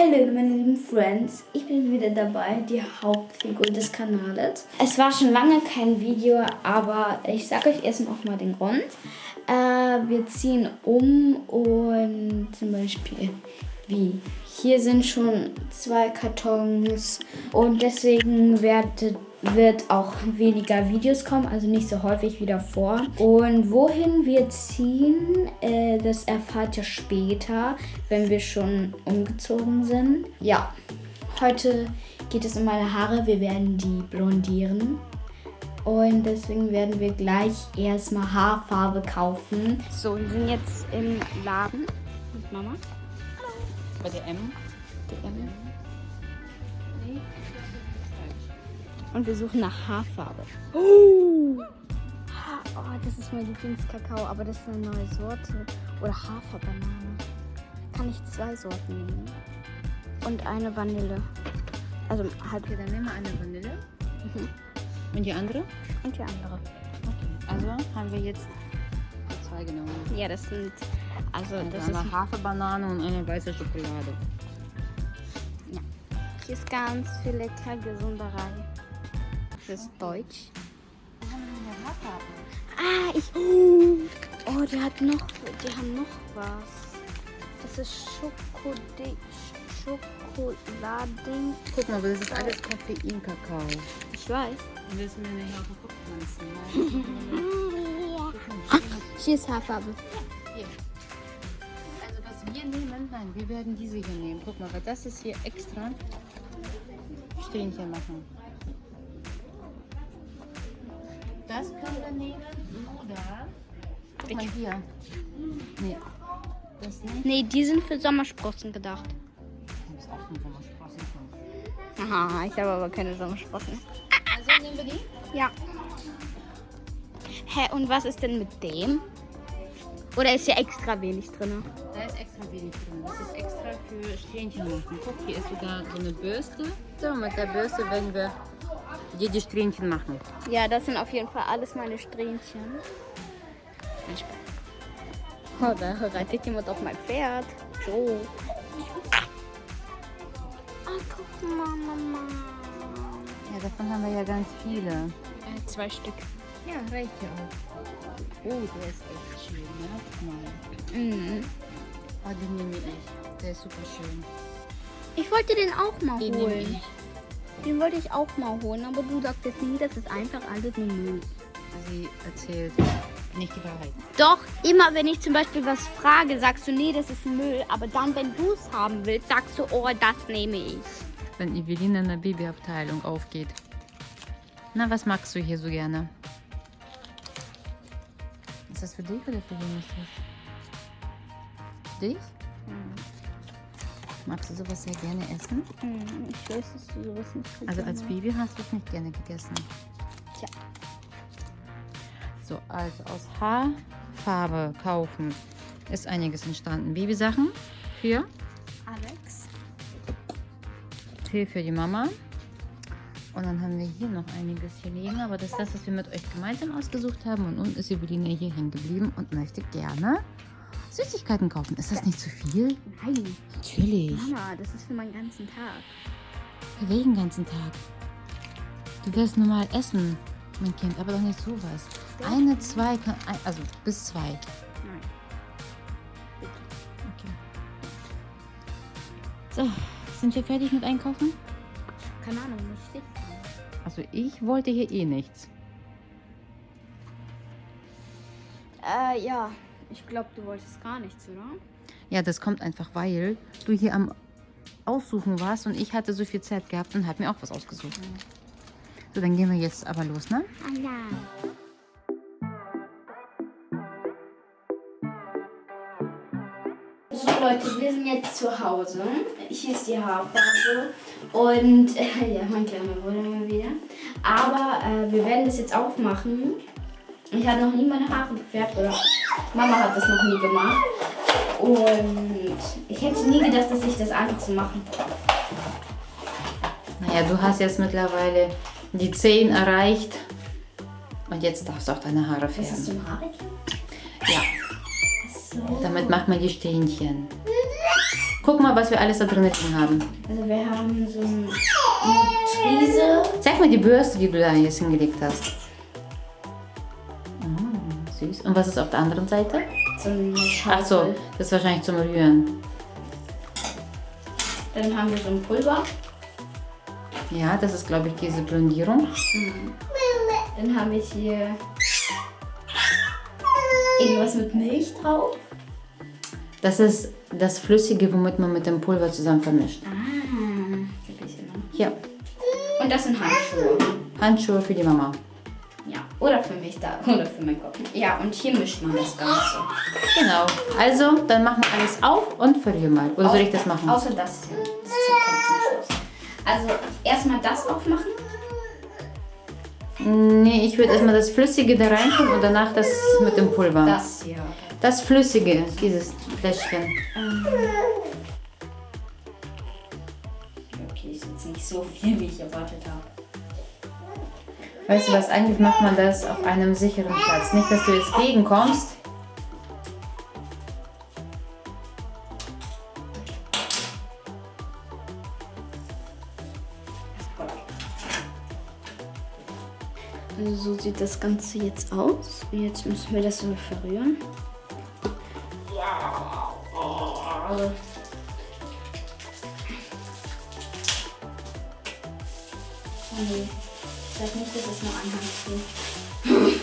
Hallo meine lieben Friends, ich bin wieder dabei, die Hauptfigur des Kanals. Es war schon lange kein Video, aber ich sage euch erst noch mal den Grund. Äh, wir ziehen um und zum Beispiel wie hier sind schon zwei Kartons und deswegen werdet wird auch weniger Videos kommen, also nicht so häufig wie davor. Und wohin wir ziehen, äh, das erfahrt ihr später, wenn wir schon umgezogen sind. Ja, heute geht es um meine Haare. Wir werden die blondieren. Und deswegen werden wir gleich erstmal Haarfarbe kaufen. So, wir sind jetzt im Laden mit Mama. Bei der M. DM. Und wir suchen nach Haarfarbe. Oh, oh das ist mein Lieblingskakao, aber das ist eine neue Sorte. Oder Haferbanane. Kann ich zwei Sorten nehmen? Und eine Vanille. Also halt. Okay, dann nehmen wir eine Vanille. Mhm. Und die andere? Und die andere. Okay, also haben wir jetzt zwei genommen. Ja, das sind. Also, und das eine ist. Haferbanane und eine weiße Schokolade. Ja. Hier ist ganz viel lecker Gesunderei. Das ist Deutsch. Ah, ich. Oh, die hat noch. Die haben noch was. Das ist Schokolading. Guck mal, das ist alles Koffein-Kakao. Ich weiß. Willst du mir eine Haferpflanzen? Hier ist Haarfarbe. Hier. Wir nehmen, nein, wir werden diese hier nehmen. Guck mal, weil das ist hier extra Strähnchen machen. Das können wir nehmen oder guck mal hier. Nee. Das nicht. Nee, die sind für Sommersprossen gedacht. Auch Sommersprossen. Aha, ich habe aber keine Sommersprossen. Also nehmen wir die? Ja. Hä, und was ist denn mit dem? Oder ist hier extra wenig drin? Da ist extra wenig drin. Das ist extra für Strähnchen machen. Guck, hier ist sogar so eine Bürste. So, mit der Bürste werden wir dir die Strähnchen machen. Ja, das sind auf jeden Fall alles meine Strähnchen. Oh, da reitet jemand auf mein Pferd. So. Ah, guck mal, Mama. Ja, davon haben wir ja ganz viele. Äh, zwei Stück. Ja, reicht ja auch. Oh, der ist echt mal. Mhm. Oh, den nehme ich. Der ist super schön. Ich wollte den auch mal Den nehme holen. ich. Den wollte ich auch mal holen, aber du sagtest nie, das ist einfach alles nur Müll. Sie erzählt nicht die Wahrheit. Doch, immer wenn ich zum Beispiel was frage, sagst du, nee, das ist Müll. Aber dann, wenn du es haben willst, sagst du, oh, das nehme ich. Wenn Evelina in der Babyabteilung aufgeht. Na, was magst du hier so gerne? Ist das für dich oder für wen ist das? Für dich? Magst du sowas sehr gerne essen? Hm, ich weiß, dass du sowas nicht so Also als Baby hast du es nicht gerne gegessen. Tja. So, also aus Haarfarbe kaufen ist einiges entstanden. Babysachen für Alex. Tee für die Mama. Und dann haben wir hier noch einiges hier liegen, aber das ist das, was wir mit euch gemeinsam ausgesucht haben. Und unten ist Evelina hier hängen geblieben und möchte gerne Süßigkeiten kaufen. Ist das nicht zu viel? Nein, Natürlich. Mama, das ist für meinen ganzen Tag. Für welchen ganzen Tag? Du wirst normal essen, mein Kind, aber doch nicht sowas. Eine, zwei, kann, ein- also bis zwei. Nein. Okay. So, sind wir fertig mit Einkaufen? Keine Ahnung, muss ich. Also ich wollte hier eh nichts. Äh, ja. Ich glaube, du wolltest gar nichts, oder? Ja, das kommt einfach, weil du hier am Aussuchen warst und ich hatte so viel Zeit gehabt und habe mir auch was ausgesucht. So, dann gehen wir jetzt aber los, ne? Ah Leute, wir sind jetzt zu Hause. Hier ist die Haarfarbe. Und äh, ja, mein kleiner Bruder mal wieder. Aber äh, wir werden das jetzt aufmachen. Ich habe noch nie meine Haare gefärbt oder Mama hat das noch nie gemacht. Und ich hätte nie gedacht, dass ich das einfach so machen. Naja, du hast jetzt mittlerweile die 10 erreicht. Und jetzt darfst du auch deine Haare Was ist färben. zum Haare? Ja, So. damit macht man die Strähnchen. Guck mal, was wir alles da drin haben. Also wir haben so ein- eine Triese. Zeig mal die Bürste, die du da jetzt hingelegt hast. Mm, süß. Und was ist auf der anderen Seite? So eine Ach so, das ist wahrscheinlich zum Rühren. Dann haben wir so ein Pulver. Ja, das ist, glaube ich, diese Blondierung. Dann haben wir hier irgendwas mit Milch drauf. Das ist das Flüssige, womit man mit dem Pulver zusammen vermischt. Ah, ne? Hier, Und das sind Handschuhe. Handschuhe für die Mama. Ja, oder für mich da, oder für meinen Kopf. Ja, und hier mischt man das Ganze. Genau. Also, dann machen wir alles auf und verrühr mal. Oder soll ich das machen? Außer das hier. Das kommt zum Schluss. Also erstmal das aufmachen. Nee, ich würde erstmal das Flüssige da rein tun und danach das mit dem Pulver. Das hier. Das Flüssige, dieses Fläschchen. Ähm. Okay, ist jetzt nicht so viel, wie ich erwartet habe. Weißt du was, eigentlich macht man das auf einem sicheren Platz. Nicht, dass du jetzt gegenkommst. Also so sieht das Ganze jetzt aus. Jetzt müssen wir das so verrühren. Oh nee. Ich sag nicht, dass es nur ein geht.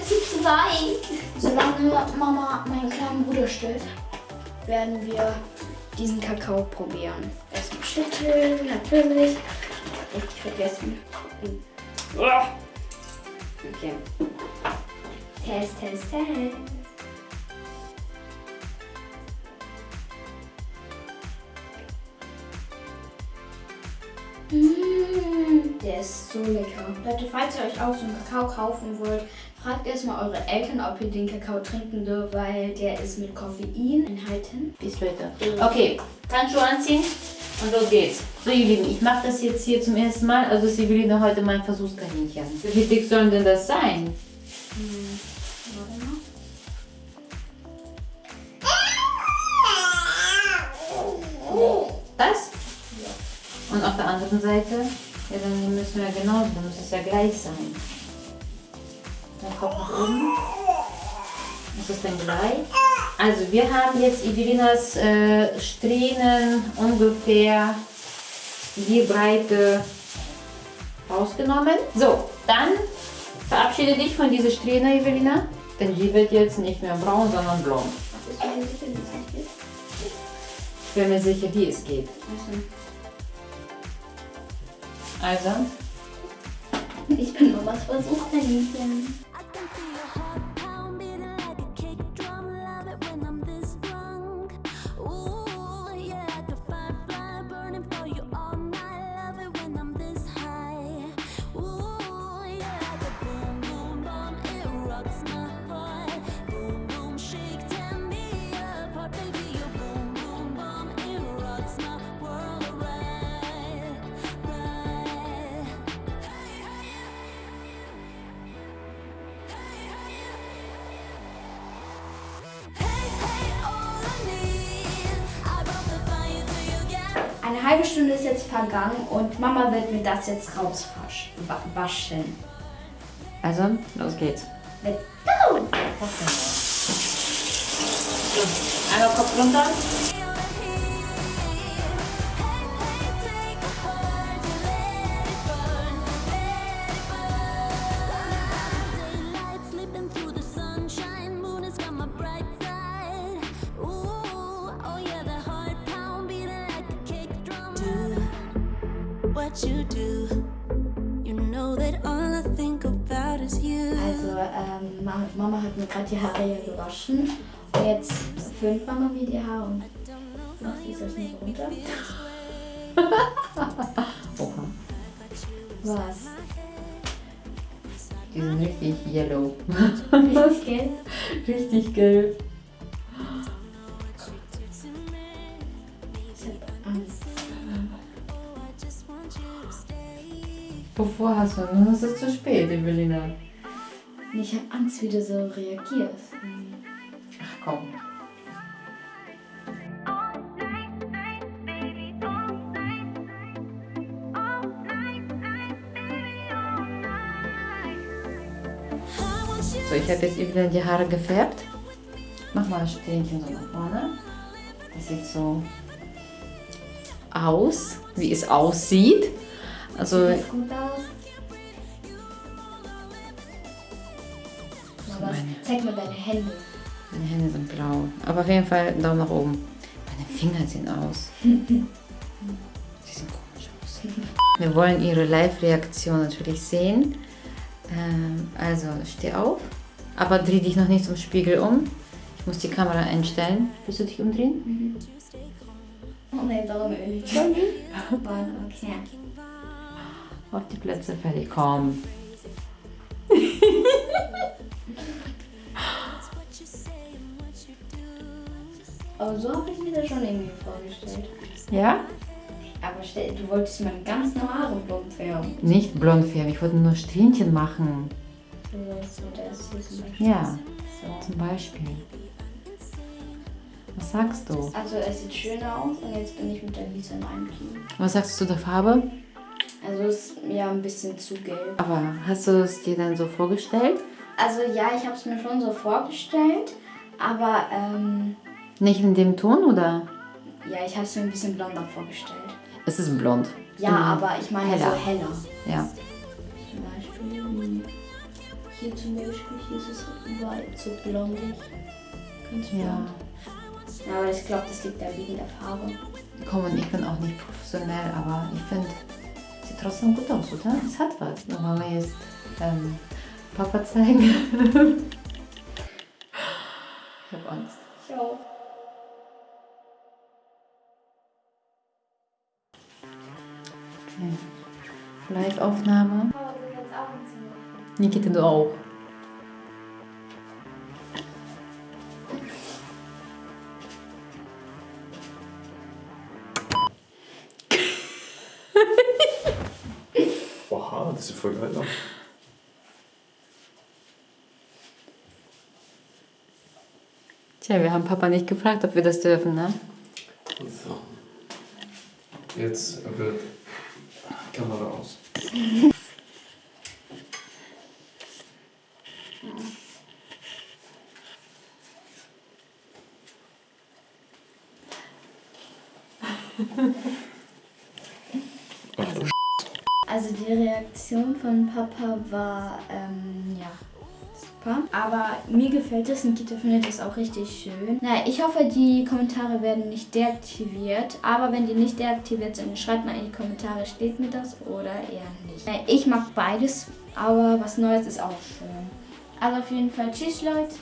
Es ist zu weit. Solange Mama meinen kleinen Bruder stillt, werden wir diesen Kakao probieren. Erstmal schütteln, natürlich. Richtig vergessen. Okay. Test, Test, Test. Mm, der ist so lecker. Leute, falls ihr euch auch so einen Kakao kaufen wollt, fragt erstmal eure Eltern, ob ihr den Kakao trinken dürft, weil der ist mit Koffein enthalten. Bis später. Okay, Handschuhe anziehen und los geht's. So, ihr Lieben, ich mache das jetzt hier zum ersten Mal. Also Evelina heute mein Versuchskaninchen. Wie dick soll denn das sein? Auf der anderen Seite? Ja, dann müssen wir genauso, dann muss es ja gleich sein. Dann Kopf nach oben. Ist das denn gleich? Also wir haben jetzt Evelinas äh, Strähnen ungefähr die Breite rausgenommen. So, dann verabschiede dich von dieser Strähne, Evelina. Denn die wird jetzt nicht mehr braun, sondern blond. Es? Ich bin mir sicher, wie es geht. Also, ich bin Mamas Versuchskaninchen. Eine halbe Stunde ist jetzt vergangen und Mama wird mir das jetzt rauswaschen. also, los geht's. Let's go! Einmal Kopf runter. Also, ähm, Ma- Mama hat mir gerade die Haare hier gewaschen. Und jetzt föhnt Mama mir die Haare und macht sie das nicht runter. Oha. Was? Die sind richtig yellow. Richtig gelb? richtig gelb. Mikrofon hast, dann ist es zu spät, Evelina. Ich habe Angst, wie du so reagierst. Ach komm. So, ich habe jetzt Evelina die Haare gefärbt. Mach mal ein Stähnchen so nach vorne. Das sieht so aus, wie es aussieht. Also, Sieht das gut aus? Mal was. Zeig mal deine Hände. meine Hände sind blau. Aber auf jeden Fall Daumen nach oben. Meine Finger sehen aus. Sie sehen komisch aus. Wir wollen ihre Live-Reaktion natürlich sehen. Ähm, also, steh auf. Aber dreh dich noch nicht zum Spiegel um. Ich muss die Kamera einstellen. Willst du dich umdrehen? Oh nee, darum nicht. Okay. Auf die Plätze fertig. Komm. Aber so habe ich mir das schon irgendwie vorgestellt. Ja? Aber stell, du wolltest meine ganz Haare blond färben. Nicht blond färben. Ich wollte nur Strähnchen machen. So, so, das hier zum Beispiel. Ja, So. zum Beispiel. Was sagst du? Also es sieht schöner aus und jetzt bin ich mit der Lisa in einem Team. Was sagst du zur Farbe? Also es ist mir ein bisschen zu gelb. Aber hast du es dir dann so vorgestellt? Also ja, ich habe es mir schon so vorgestellt, aber ähm, Nicht in dem Ton oder? ja, ich habe es mir ein bisschen blonder vorgestellt. Es ist blond. Ja, Mhm. aber ich meine Heller. so heller. Ja. Zum Beispiel hm, hier zum Beispiel, hier ist es überall so blondig. Ganz blond. Ja. Ja, aber ich glaube, das liegt da wegen der Farbe. Komm, und ich bin auch nicht professionell, aber ich finde, trotzdem gut aus, oder? Es hat was. Nur wollen wir jetzt ähm, Papa zeigen. ich habe Angst. Ich auch. Okay. Live-Aufnahme. Nikita, du auch. Geil aus. Tja, wir haben Papa nicht gefragt, ob wir das dürfen, ne? So. Jetzt wird Kamera aus. Ach du Also die Reaktion von Papa war, ähm, ja, super. Aber mir gefällt es, Nikita findet es auch richtig schön. Na, ich hoffe, die Kommentare werden nicht deaktiviert. Aber wenn die nicht deaktiviert sind, schreibt mal in die Kommentare, steht mir das oder eher nicht. Na, ich mag beides, aber was Neues ist auch schön. Also auf jeden Fall, tschüss Leute.